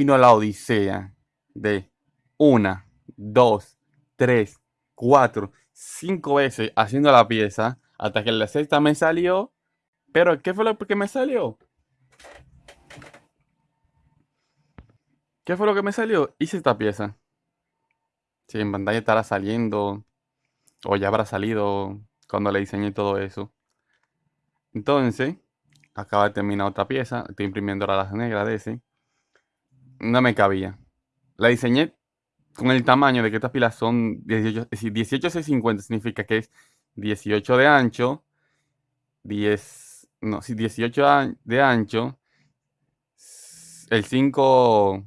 vino la odisea de una, dos, tres, cuatro, cinco veces haciendo la pieza hasta que la sexta me salió. Pero, ¿qué fue lo que me salió? ¿Qué fue lo que me salió? Hice esta pieza. Si en pantalla estará saliendo o ya habrá salido cuando le diseñé todo eso. Entonces, acaba de terminar otra pieza. Estoy imprimiendo ahora las negras de ese. No me cabía. La diseñé con el tamaño de que estas pilas son 18, es decir, 18 50 significa que es 18 de ancho, 10, no, si 18 de ancho, el 5,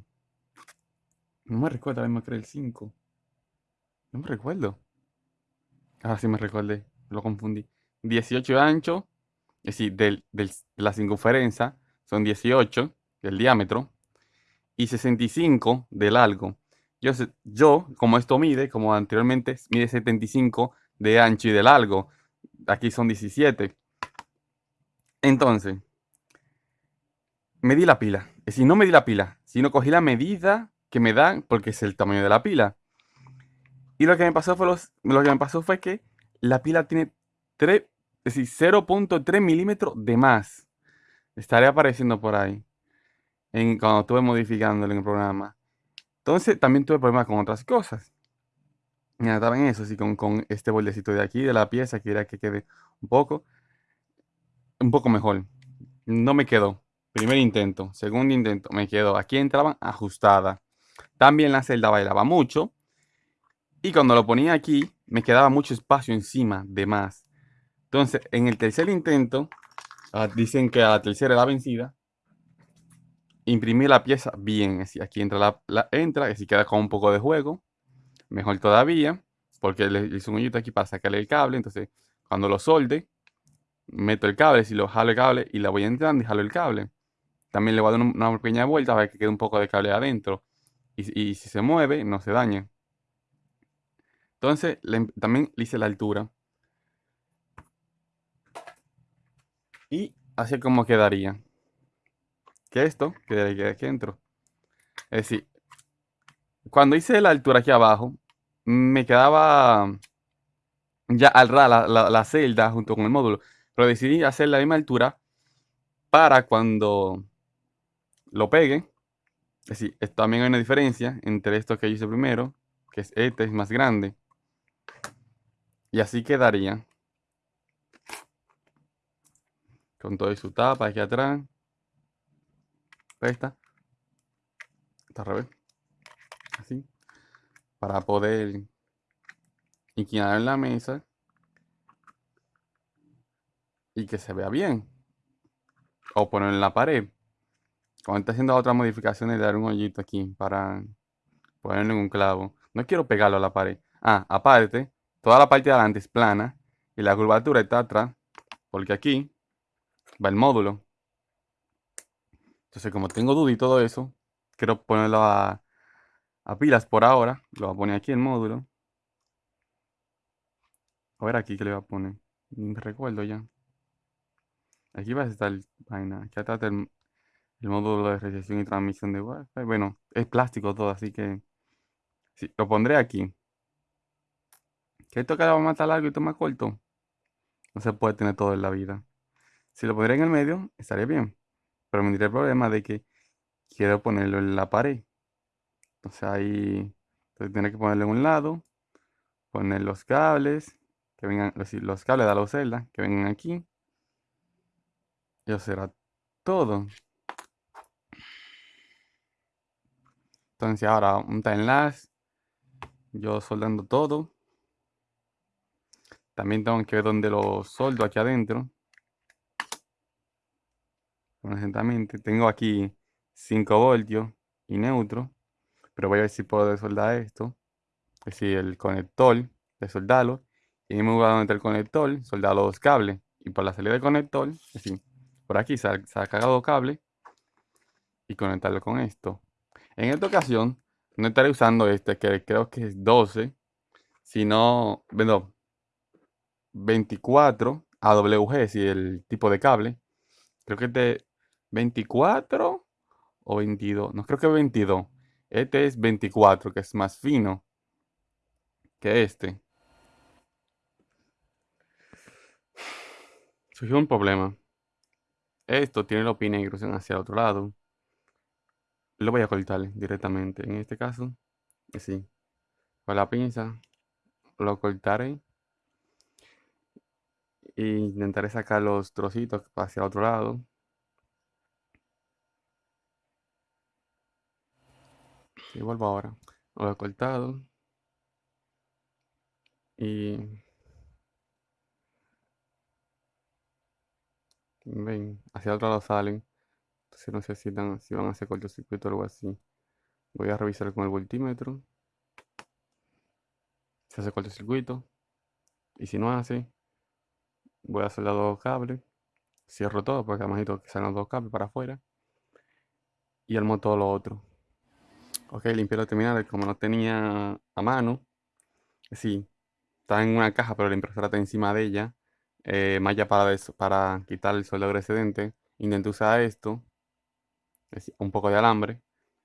no me recuerdo, a ver, me creo el 5, no me recuerdo, ahora sí me recordé, lo confundí, 18 de ancho, es decir, del, de la circunferencia son 18 del diámetro y 65 de largo. Yo, yo, como esto mide, como anteriormente, mide 75 de ancho y de largo. Aquí son 17. Entonces, medí la pila. Es decir, no medí la pila, sino cogí la medida que me dan porque es el tamaño de la pila. Y lo que me pasó fue, lo que me pasó fue que la pila tiene 3, es decir, 0.3 milímetros de más. Estaré apareciendo por ahí. En, cuando estuve modificándolo en el programa. Entonces también tuve problemas con otras cosas. Mira, estaba en eso, así con, con este bordecito de aquí, de la pieza, que era que quede un poco, un poco mejor. No me quedó. Primer intento, segundo intento, me quedó. Aquí entraban ajustada. También la celda bailaba mucho. Y cuando lo ponía aquí, me quedaba mucho espacio encima de más. Entonces, en el tercer intento, ah, dicen que a la tercera era vencida imprimir la pieza bien. Así, aquí entra la, la entra, si queda con un poco de juego. Mejor todavía, porque le hice un hoyito aquí para sacarle el cable. Entonces, cuando lo solde, meto el cable, si lo jalo el cable y la voy entrando y jalo el cable. También le voy a dar una, pequeña vuelta para que quede un poco de cable adentro. Y, si se mueve, no se dañe. Entonces, también le hice la altura. Y así como quedaría que esto, que aquí dentro. Es decir, cuando hice la altura aquí abajo, me quedaba ya al la, la, celda junto con el módulo. Pero decidí hacer la misma altura para cuando lo pegue. Es decir, también hay una diferencia entre esto que hice primero, que es este, es más grande. Y así quedaría. Con todo su tapa aquí atrás. Ahí está. Al revés. Así. Para poder inclinar la mesa. Y que se vea bien. O ponerlo en la pared. Cuando está haciendo otras modificaciones, dar un hoyito aquí para ponerle un clavo. No quiero pegarlo a la pared. Ah, aparte, toda la parte de adelante es plana. Y la curvatura está atrás. Porque aquí va el módulo. Entonces, como tengo duda y todo eso, quiero ponerlo a, pilas por ahora. Lo voy a poner aquí en módulo. A ver aquí que le voy a poner. Recuerdo ya. Aquí va a estar el vaina. Aquí el, módulo de recepción y transmisión de Wi-Fi. Bueno, es plástico todo, así que lo pondré aquí. Que esto que va a matar largo y esto más corto. No se puede tener todo en la vida. Si lo pondré en el medio, estaría bien. Pero me diré el problema de que quiero ponerlo en la pared. Entonces ahí entonces que ponerlo en un lado, poner los cables, que vengan, los, cables de la celda, que vengan aquí. Y eso será todo. Entonces ahora un timelapse. Yo soldando todo. También tengo que ver dónde lo soldo aquí adentro conjuntamente. Tengo aquí 5 voltios y neutro, pero voy a ver si puedo soldar esto. Es decir, el conector, de soldarlo. Y me voy a meter el conector, soldar los dos cables. Y por la salida del conector, es decir, por aquí se ha, cagado cable y conectarlo con esto. En esta ocasión, no estaré usando este, que creo que es 12, sino, bueno, 24 AWG, si el tipo de cable. Creo que es de 24 o 22. No creo que 22. Este es 24, que es más fino que este. Surgió un problema. Esto tiene los pinegros hacia el otro lado. Lo voy a cortar directamente. En este caso, así. Con la pinza lo cortaré. E intentaré sacar los trocitos hacia el otro lado. Y vuelvo ahora. Lo he cortado. Y ven, hacia el otro lado salen. Entonces no sé si, si van a hacer cortocircuito o algo así. Voy a revisar con el voltímetro. Se hace cortocircuito. Y si no hace, voy a hacer los dos cables. Cierro todo porque además necesito que salgan los dos cables para afuera. Y armo todo lo otro. Ok, limpié los terminales como no tenía a mano. Sí, está en una caja, pero la impresora está encima de ella. Eh, malla para, para quitar el soldador excedente. Intenté usar esto. Un poco de alambre.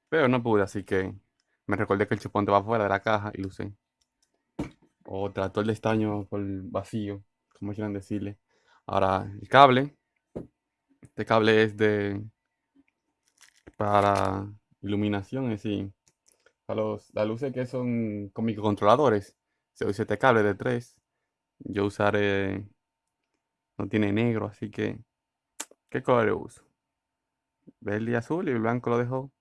Pero no pude, así que me recordé que el chupón va fuera de la caja y lo usé. O trató el estaño por vacío, como quieran decirle. Ahora, el cable. Este cable es de... Para iluminación, es decir, para los, las luces que son con microcontroladores. Se usa este cable de 3. Yo usaré... No tiene negro, así que... ¿Qué color uso? Verde y azul y el blanco lo dejo.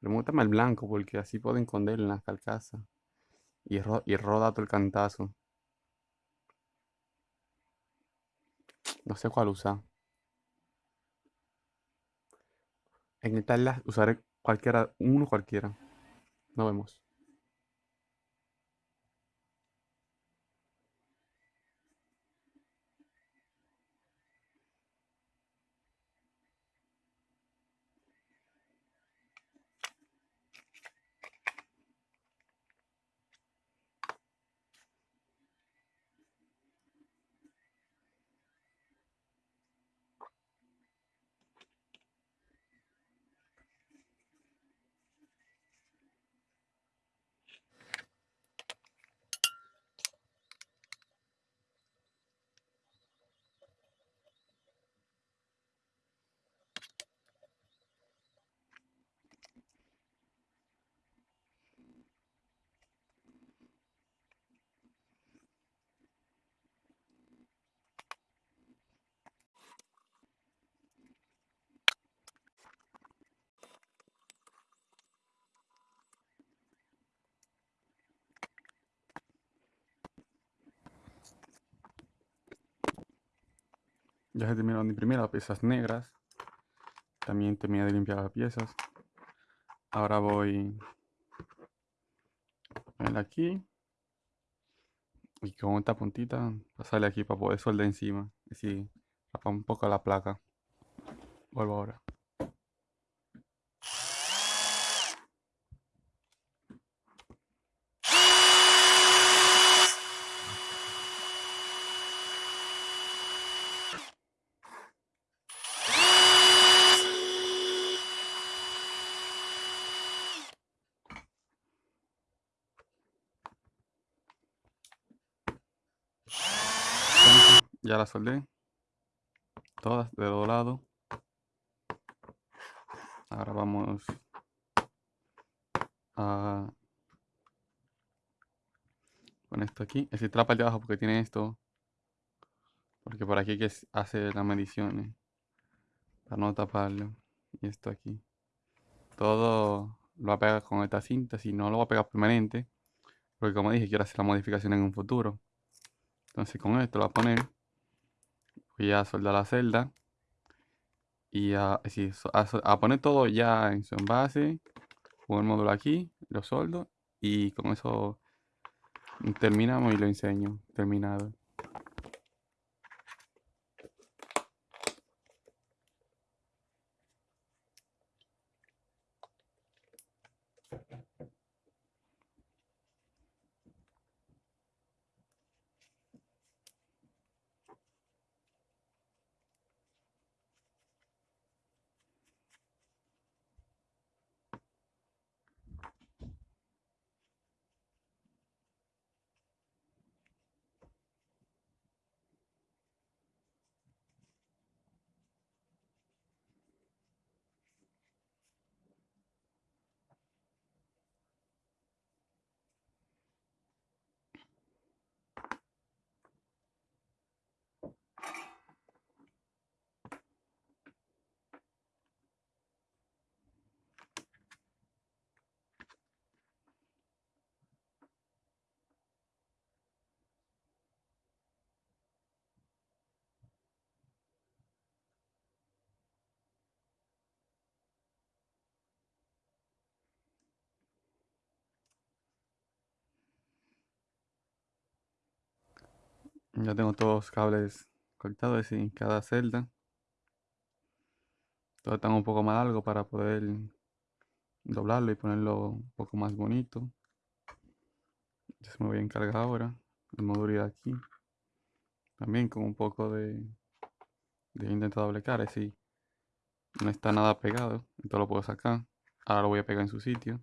Remótame el blanco porque así puedo esconder en las carcasas. Y, y roda todo el cantazo. No sé cuál usar. En esta usaré cualquiera, uno cualquiera. Nos vemos. Ya se terminaron de imprimir las piezas negras. También terminé de limpiar las piezas. Ahora voy a aquí. Y con esta puntita pasarle aquí para poder soldar encima. Y si tapa un poco la placa. Vuelvo ahora. Ya la soldé. Todas de dos lados. Ahora vamos a con esto aquí. Es decir, trapa de abajo porque tiene esto. Porque por aquí que hace las mediciones. Para no taparlo. Y esto aquí. Todo lo va a pegar con esta cinta. Si no lo va a pegar permanente. Porque como dije, quiero hacer la modificación en un futuro. Entonces con esto lo voy a poner. Voy a soldar la celda. Y a, poner todo ya en su envase. Con el módulo aquí, lo soldo. Y con eso terminamos y lo enseño. Terminado. Ya tengo todos los cables cortados en cada celda. Todos están un poco más largos para poder doblarlo y ponerlo un poco más bonito. Ya se me voy a encargar ahora el módulo aquí. También con un poco de, de intento doble cara, no está nada pegado, entonces lo puedo sacar. Ahora lo voy a pegar en su sitio.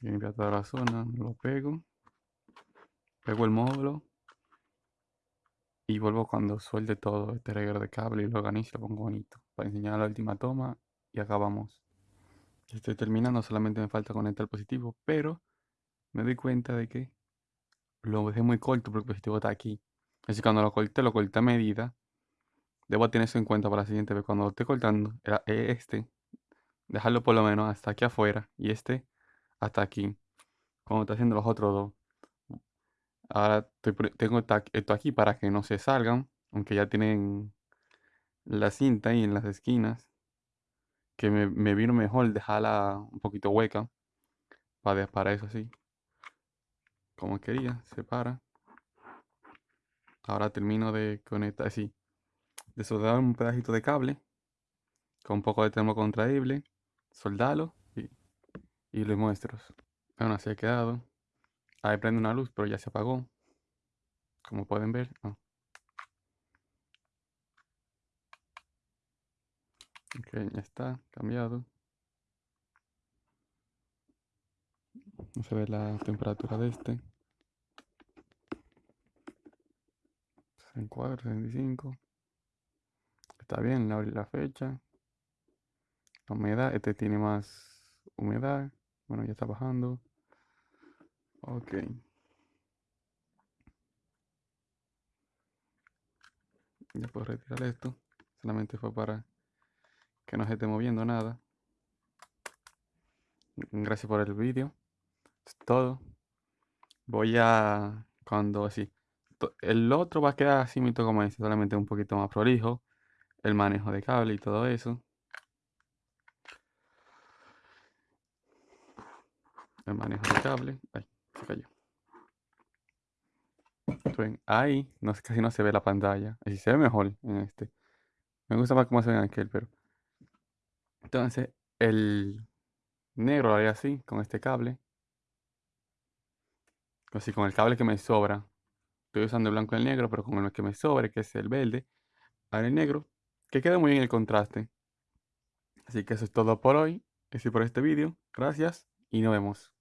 Limpiar toda la zona, lo pego. Pego el módulo. Y vuelvo cuando suelte todo este reguero de cable y lo organizo lo pongo bonito. Para enseñar la última toma y acabamos. Estoy terminando, solamente me falta conectar el positivo, pero me doy cuenta de que lo dejé muy corto porque el positivo está aquí. Así que cuando lo corté, lo corté a medida. Debo tener eso en cuenta para la siguiente vez. Cuando lo esté cortando, era este, dejarlo por lo menos hasta aquí afuera y este hasta aquí. Como está haciendo los otros dos. Ahora tengo esto aquí para que no se salgan, aunque ya tienen la cinta ahí en las esquinas. Que me, vino mejor dejarla un poquito hueca para, para eso así. Como quería, se para. Ahora termino de conectar así. De soldar un pedacito de cable con un poco de termo contraíble, soldarlo y, y lo muestro. Bueno, así ha quedado. Ahí prende una luz, pero ya se apagó. Como pueden ver. Ok, ya está, cambiado. No se ve la temperatura de este. 64, 65. Está bien, la, la fecha. La humedad, este tiene más humedad. Bueno, ya está bajando. Ok. Ya puedo retirar esto. Solamente fue para que no se esté moviendo nada. Gracias por el vídeo. Todo. Voy a... Cuando así... El otro va a quedar así mito como este. Solamente un poquito más prolijo. El manejo de cable y todo eso. El manejo de cable. Ay ahí casi no se ve la pantalla. Así se ve mejor en este. Me gusta más cómo se ve en aquel, pero... Entonces, el negro lo haré así, con este cable. Así, con el cable que me sobra. Estoy usando el blanco y el negro, pero con el que me sobra, que es el verde, haré el negro, que queda muy bien el contraste. Así que eso es todo por hoy. Eso es por este vídeo. Gracias y nos vemos.